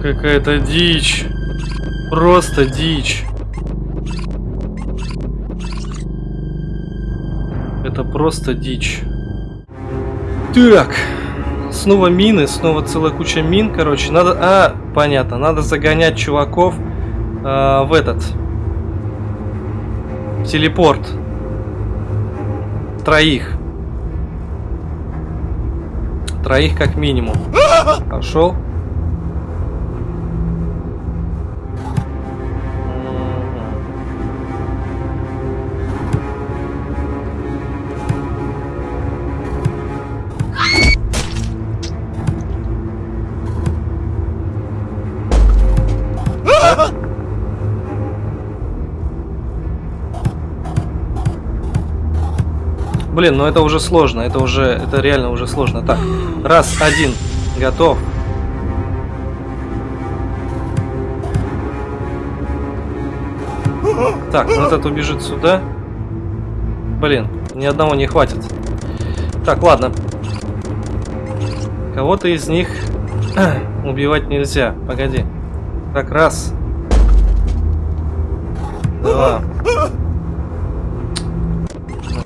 Какая-то дичь. Просто дичь. Это просто дичь. Так. Снова мины, снова целая куча мин, короче. Надо... А, понятно. Надо загонять чуваков э, в этот... Телепорт. Троих. Троих как минимум. Пошел. Блин, ну это уже сложно, это уже, это реально уже сложно. Так, раз, один, готов. Так, ну этот убежит сюда. Блин, ни одного не хватит. Так, ладно. Кого-то из них убивать нельзя. Погоди. Так, раз. Два.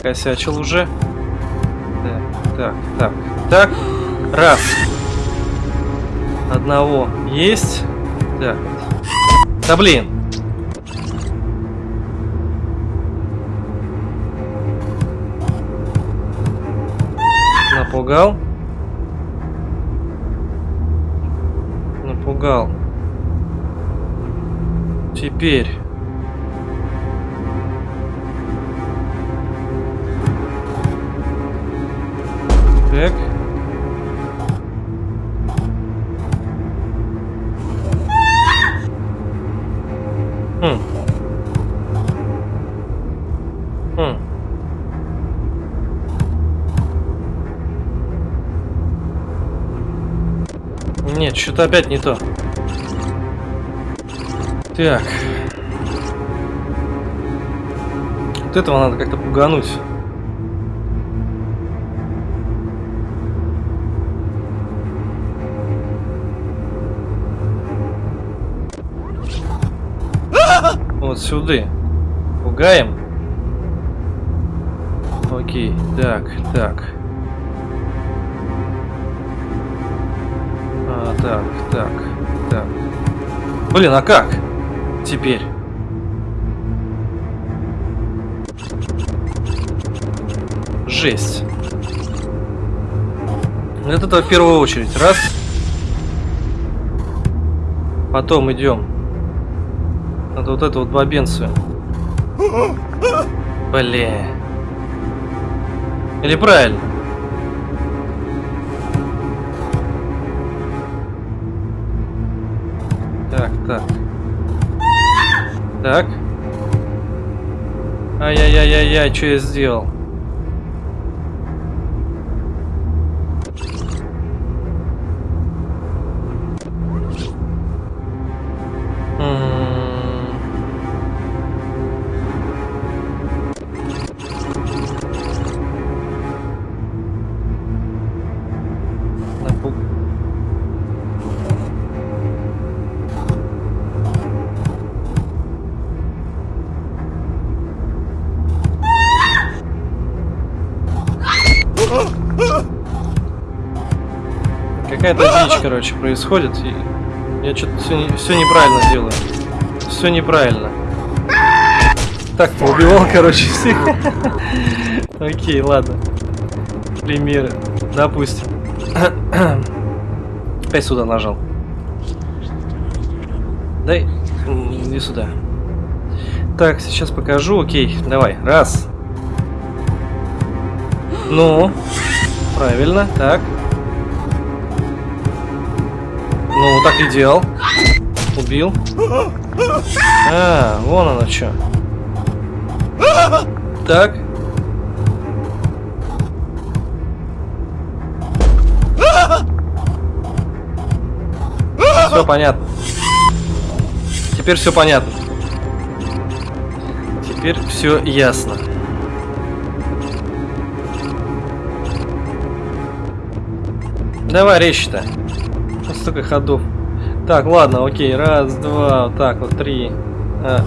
Накосячил уже. Так, так, так. Раз. Одного есть. Так. Да блин. Напугал. Напугал. Теперь. Что-то опять не то. Так. Вот этого надо как-то пугануть. Вот сюда. Пугаем. Окей, так, так. Так, так, так. Блин, а как? Теперь. Жесть. Это в первую очередь. Раз. Потом идем. Надо вот эту вот бабенцию. Бля. Или правильно? Так. Ай-яй-яй-яй-яй, что я сделал? Короче, происходит. И я что-то все, не, все неправильно делаю. Все неправильно. Так, поубивал, короче, всех. Окей, ладно. Примеры. Допустим. Опять сюда нажал. Дай. Иди сюда. Так, сейчас покажу. Окей, давай. Раз. Ну. Правильно. Так. Ну, так и делал. Убил. А, вон оно что. Так. Все понятно. Теперь все понятно. Теперь все ясно. Давай резче-то. Столько ходов. Так, ладно, окей. Раз, два, вот так вот, три. А,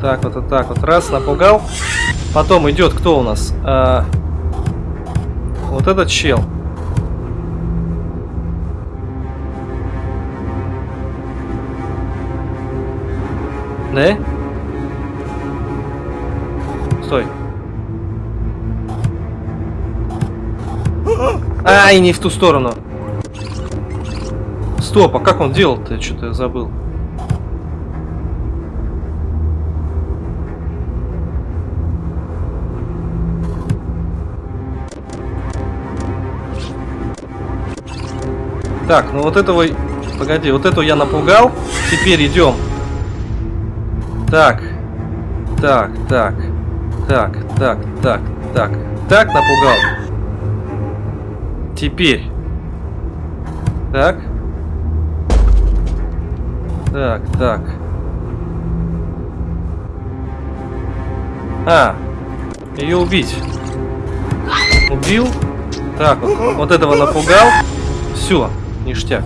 так вот, вот так вот. Раз, напугал. Потом идет кто у нас? А, вот этот чел. Да? Стой. Ай, не в ту сторону. Стоп, а как он делал-то? Что-то я забыл. Так, ну вот этого... Погоди, вот этого я напугал. Теперь идем. Так. Так, так. Так, так, так, так. Так, напугал. Теперь. Так. Так, так. А, ее убить. Убил. Так, вот, вот этого напугал. Все, ништяк.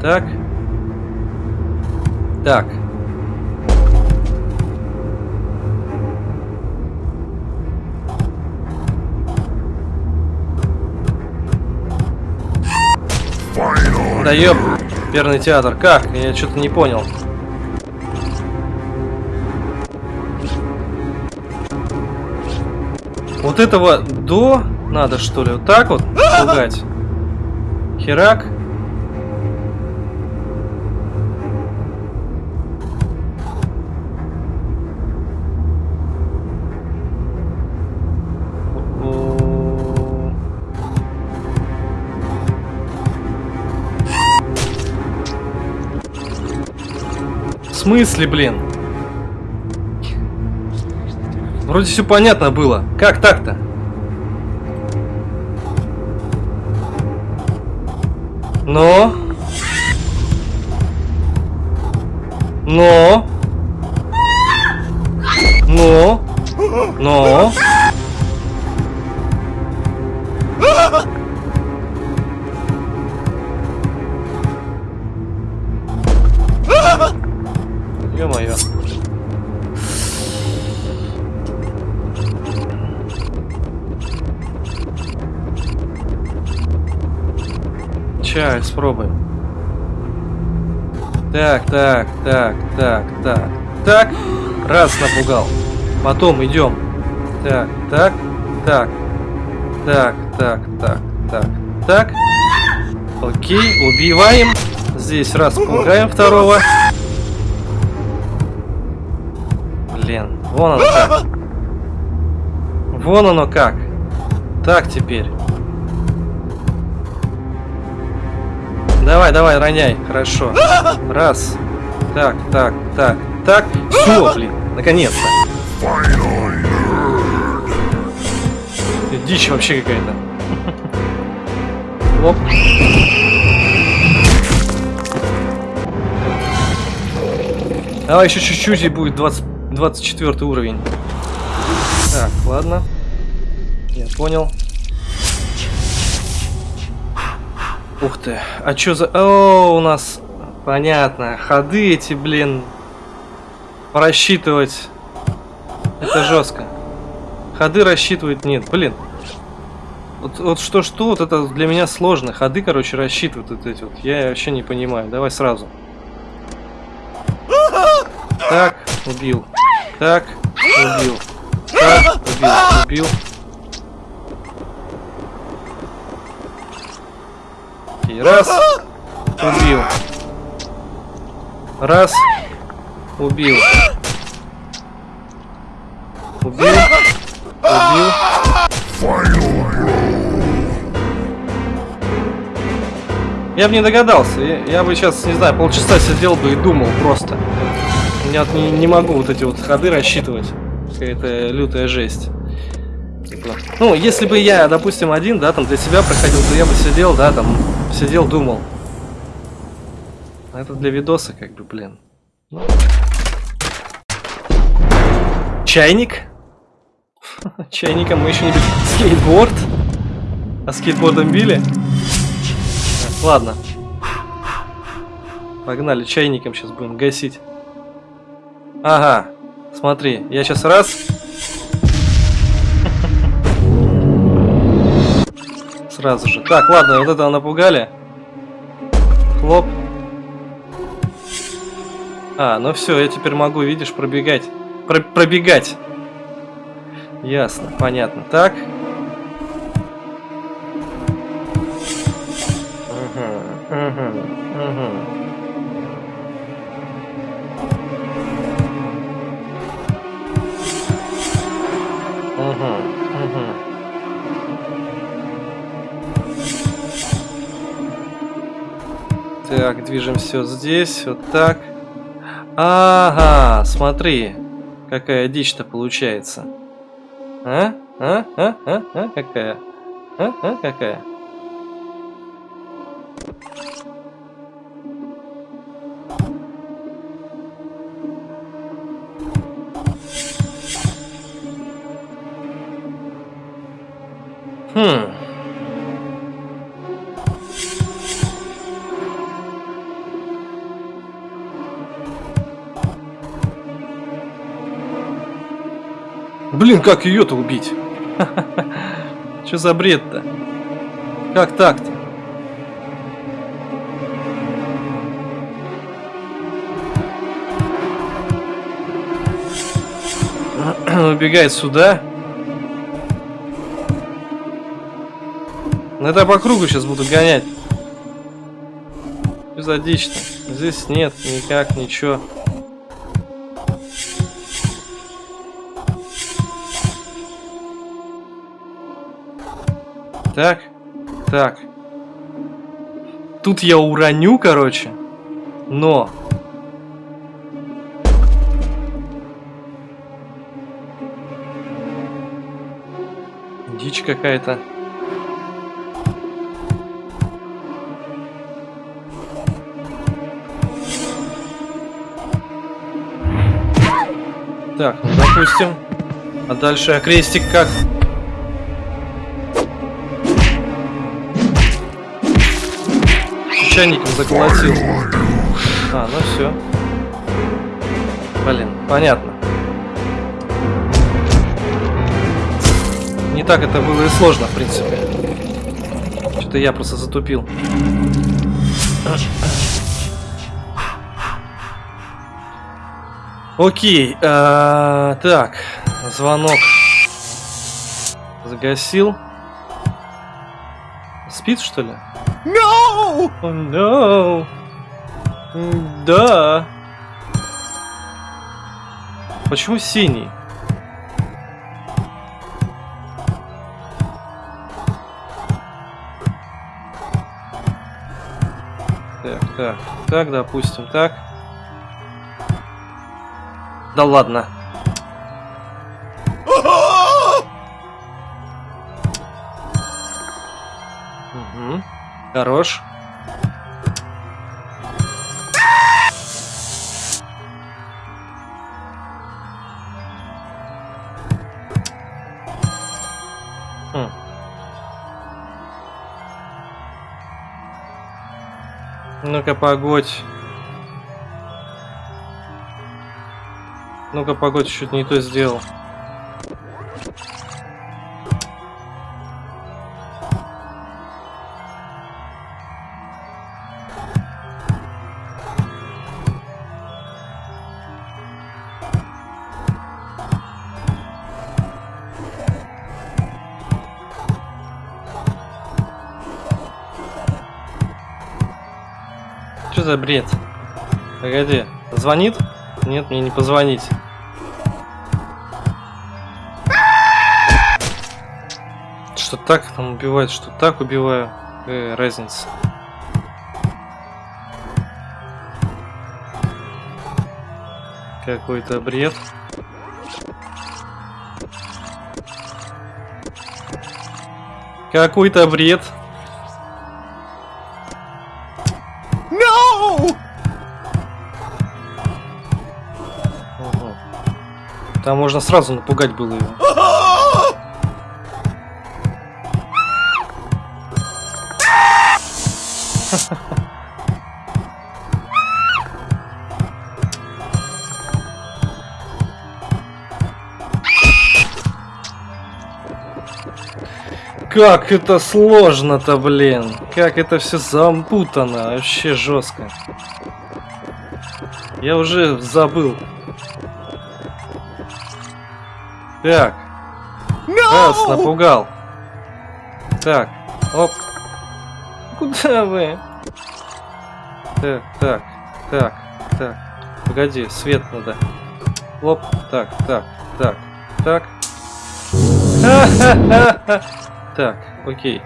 Так. Так. Да ёп, верный театр, как? Я что-то не понял. Вот этого до надо что ли? Вот так вот пугать. Херак. Смысле, блин? Вроде все понятно было. Как так-то? Но... Но... Но... Но... Чай, спробуем. Так, так, так, так, так, так. Раз напугал. Потом идем. Так, так, так, так, так, так, так, так. Окей, убиваем. Здесь раз пугаем второго. Блин, вон оно как. Вон оно как. Так теперь. Давай, давай, роняй. Хорошо. Раз. Так, так, так, так. Все, блин, наконец-то. Дичь вообще какая-то. Оп. Давай еще чуть-чуть и будет 20 24 уровень. Так, ладно. Я понял. Ух ты. А чё за... О, у нас... Понятно. Ходы эти, блин... Рассчитывать... Это жестко. Ходы рассчитывать нет. Блин. Вот, вот что-что, вот это для меня сложно. Ходы, короче, рассчитывают вот эти вот. Я вообще не понимаю. Давай сразу. Так, убил. Так, убил. Так, убил, убил. И раз, убил. Раз, убил. Убил, убил. Я бы не догадался. Я, я бы сейчас, не знаю, полчаса сидел бы и думал просто. Я не, не могу вот эти вот ходы рассчитывать. Какая-то лютая жесть. Типа, ну, если бы я, допустим, один, да, там для себя проходил, то я бы сидел, да, там, сидел, думал. А это для видоса, как бы, блин. Ну. Чайник? Чайником мы еще не били. Скейтборд? А, скейтбордом били? Ладно. Погнали, чайником сейчас будем гасить. Ага, смотри, я сейчас раз. Сразу же. Так, ладно, вот этого напугали. Хлоп. А, ну все, я теперь могу, видишь, пробегать. Про пробегать. Ясно, понятно. Так. Движемся здесь, вот так. Ага, смотри, какая дичь-то получается. А? А? А? А? А? Какая? А? А? Какая? Хм. Блин, как ее-то убить? Что за бред-то? Как так-то? Убегает сюда. Ну это по кругу сейчас буду гонять. Что за дичь-то? Здесь нет никак, ничего. Так, так. Тут я уроню, короче. Но. Дичь какая-то. Так, ну допустим. А дальше а крестик как? Чайником заколотил. А, ну все. Блин, понятно. Не так это было и сложно, в принципе. Что-то я просто затупил. Окей, а, так, звонок загасил. Спит, что ли? No! Oh no! Да. Почему синий? Так, так, так, допустим, так. Да ладно. Хорош. Ну-ка, погодь. Ну-ка, погодь, чуть не то сделал. Бред? Погоди, звонит? Нет, мне не позвонить. Что так там убивают, что так убиваю. Какая разница? Какой-то бред. Какой-то бред. Там можно сразу напугать было его. Как это сложно-то, блин. Как это все запутано. Вообще жестко. Я уже забыл. Так. Раз, напугал. Так, оп. Куда вы? Так, так, так, так. Погоди, свет надо. Лоп, так, так, так, так. Так, окей.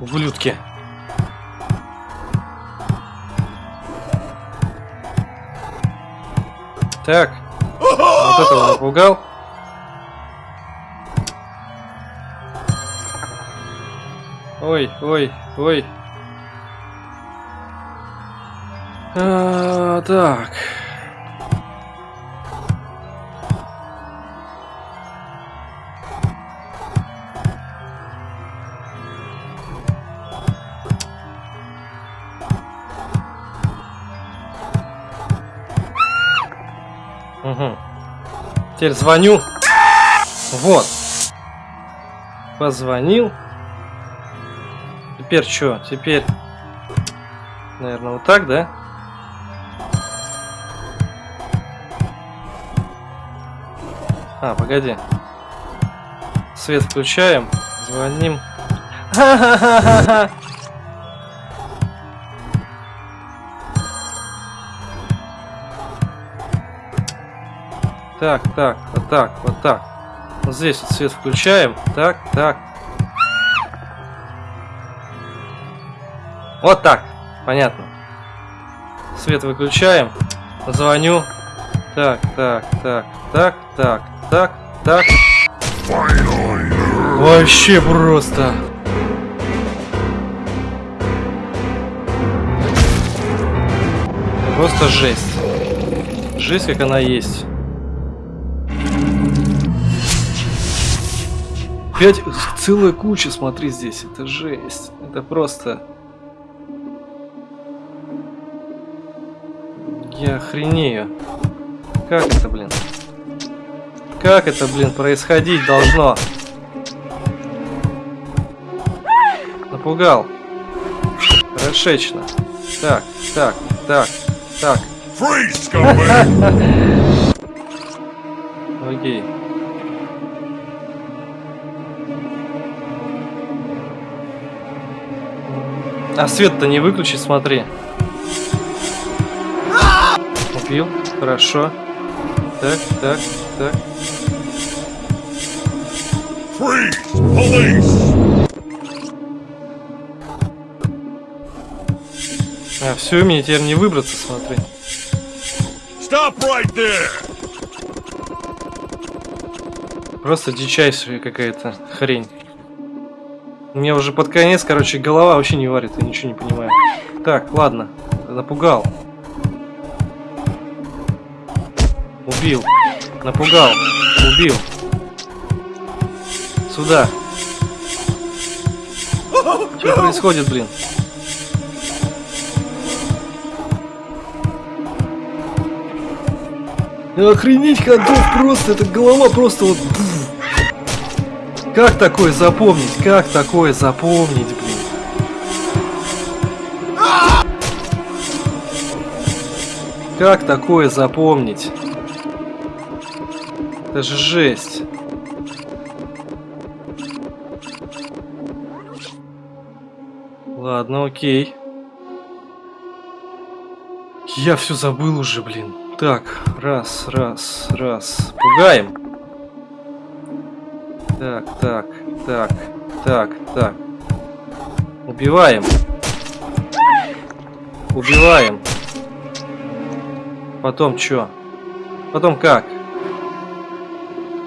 Ублюдки. Так. Вот этого напугал. Ой, ой, ой. А, так. Теперь звоню. Вот. Позвонил. Теперь что? Теперь, наверное, вот так, да? А, погоди. Свет включаем. Звоним. Ха-ха-ха-ха-ха. Так, так, вот так, вот так. Вот здесь вот свет включаем. Так, так. Вот так. Понятно. Свет выключаем. Звоню. Так, так, так, так, так, так, так. Вообще просто. Просто жесть. Жесть, как она есть. Опять целая куча, смотри здесь. Это жесть. Это просто... Я охренею. Как это, блин? Как это, блин, происходить должно? Напугал. Хорошечно. Так, так, так, так. Окей. А свет-то не выключи, смотри. Убил. Хорошо. Так, так, так. Freeze! Police! А, все, мне теперь не выбраться, смотри. Stop right there! Просто дичайшая какая-то хрень. У меня уже под конец, короче, голова вообще не варит, я ничего не понимаю. Так, ладно, напугал. Убил. Напугал. Убил. Сюда. Что происходит, блин? Охренеть ходов просто, эта голова просто вот... Как такое запомнить? Как такое запомнить, блин? Как такое запомнить? Это же жесть. Ладно, окей. Я все забыл уже, блин. Так, раз, раз, раз. Пугаем. Так, так, так, так, так. Убиваем. Убиваем. Потом что? Потом как?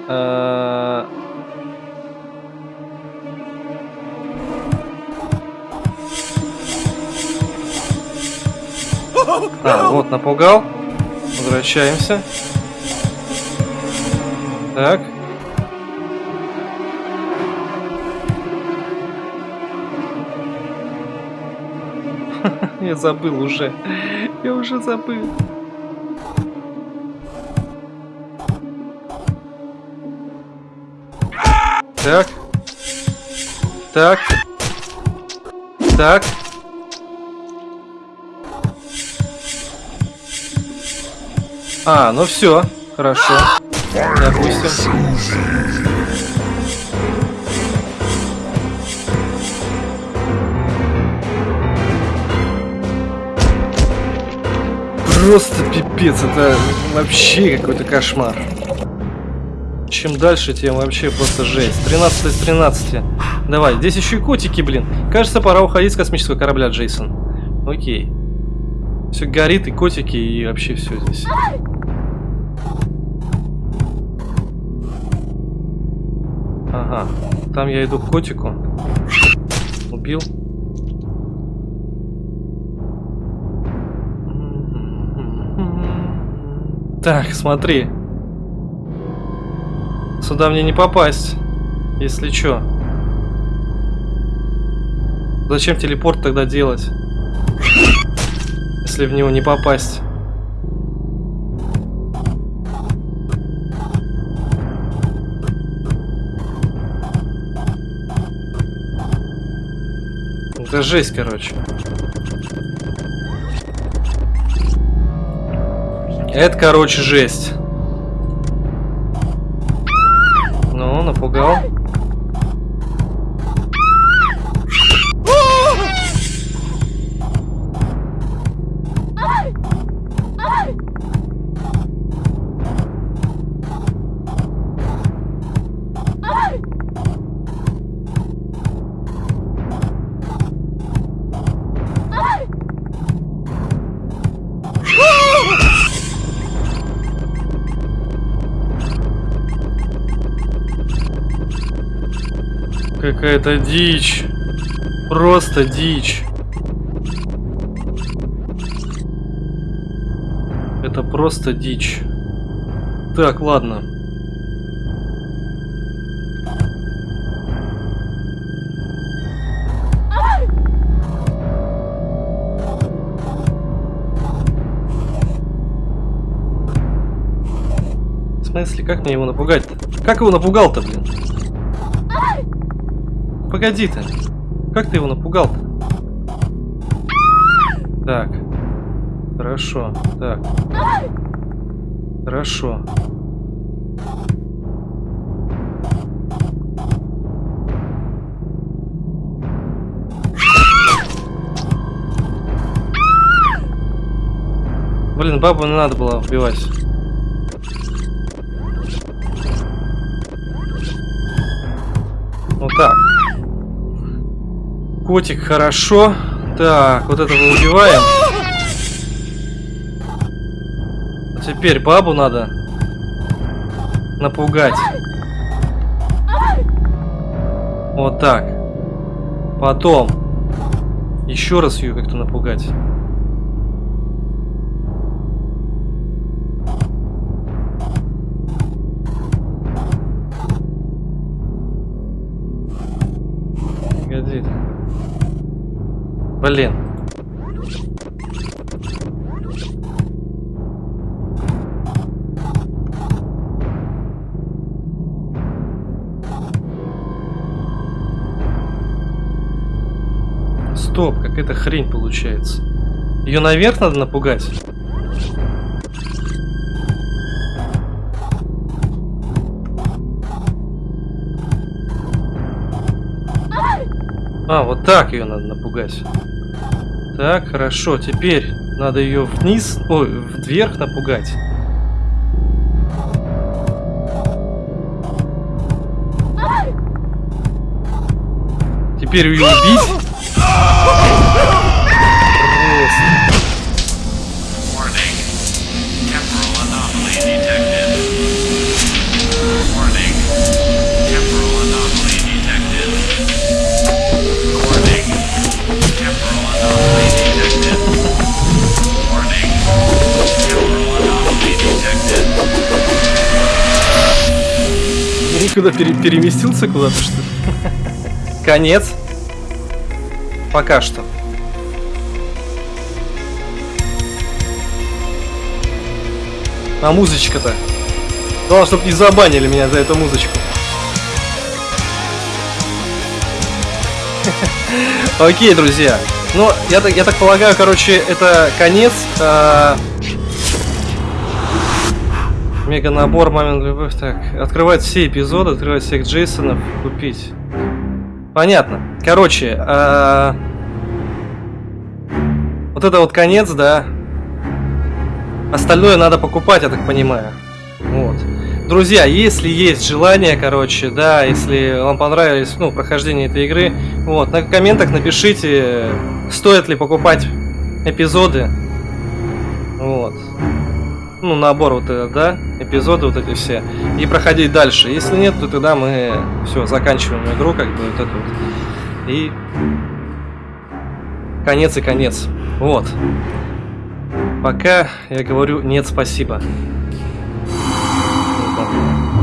Э, А, вот напугал. Возвращаемся. Так. Я забыл уже. Я уже забыл. Так. Так. Так. А, ну все, хорошо. Допустим. Просто пипец, это вообще какой-то кошмар. Чем дальше, тем вообще просто жесть. 13 из 13. Давай, здесь еще и котики, блин. Кажется, пора уходить с космического корабля, Джейсон. Окей. Все горит, и котики, и вообще все здесь. Ага. Там я иду к котику. Убил. Так, смотри. Сюда мне не попасть. Если чё. Зачем телепорт тогда делать? Если в него не попасть. Это жесть, короче. Это, короче, жесть. Ну, напугал. Какая-то дичь. Просто дичь. Это просто дичь. Так, ладно. В смысле, как мне его напугать-то? Как его напугал-то, блин? Погоди ты. Как ты его напугал-то? Так. Хорошо. Так. Хорошо. Блин, бабу не надо было убивать. Котик, хорошо. Так, вот этого убиваем. А теперь бабу надо напугать. Вот так. Потом еще раз ее как-то напугать. Блин. Стоп, какая-то хрень получается. Ее наверх надо напугать? А, вот так ее надо напугать. Так, хорошо. Теперь надо ее вниз, ой, вверх напугать. Теперь ее убить. Никуда пере- переместился куда-то, что ли? Конец. Пока что. А музычка-то? Главное, чтобы не забанили меня за эту музычку. Окей, друзья. Ну, я так, я так полагаю, короче, это конец. а, Мега набор, мамин любовь. Так, открывать все эпизоды, открывать всех Джейсонов, купить. Понятно. Короче, а, вот это вот конец, да. Остальное надо покупать, я так понимаю. Вот. Друзья, если есть желание, короче, да, если вам понравились, ну, прохождение этой игры, вот, на комментах напишите, стоит ли покупать эпизоды. Вот. Ну, набор вот этот, да, эпизоды вот эти все. И проходить дальше. Если нет, то тогда мы все, заканчиваем игру, как бы вот эту вот. И конец и конец. Вот. Пока я говорю нет, спасибо.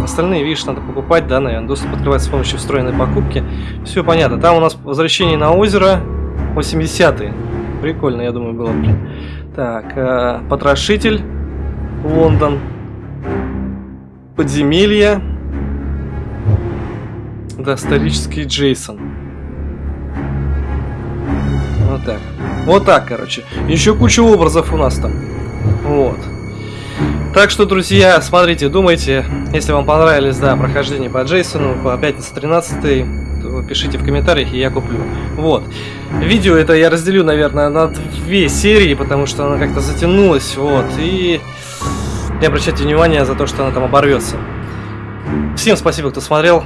Остальные, видишь, надо покупать, да, наверное. Доступ открывать с помощью встроенной покупки. Все понятно. Там у нас возвращение на озеро 80-е. Прикольно, я думаю, было. Так, э, потрошитель. Лондон. Подземелье. Доисторический Джейсон. Вот так. Вот так, короче. Еще куча образов у нас там. Вот. Так что, друзья, смотрите, думайте, если вам понравились, да, прохождение по Джейсону, по пятнице 13 то пишите в комментариях, и я куплю. Вот. Видео это я разделю, наверное, на две серии, потому что она как-то затянулась, вот, и не обращайте внимания за то, что она там оборвется. Всем спасибо, кто смотрел.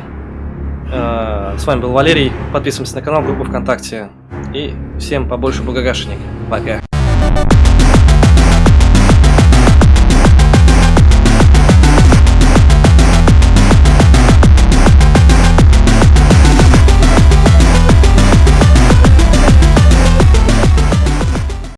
Э, С вами был Валерий. Подписываемся на канал, группу ВКонтакте. И всем побольше благогашенек. Пока.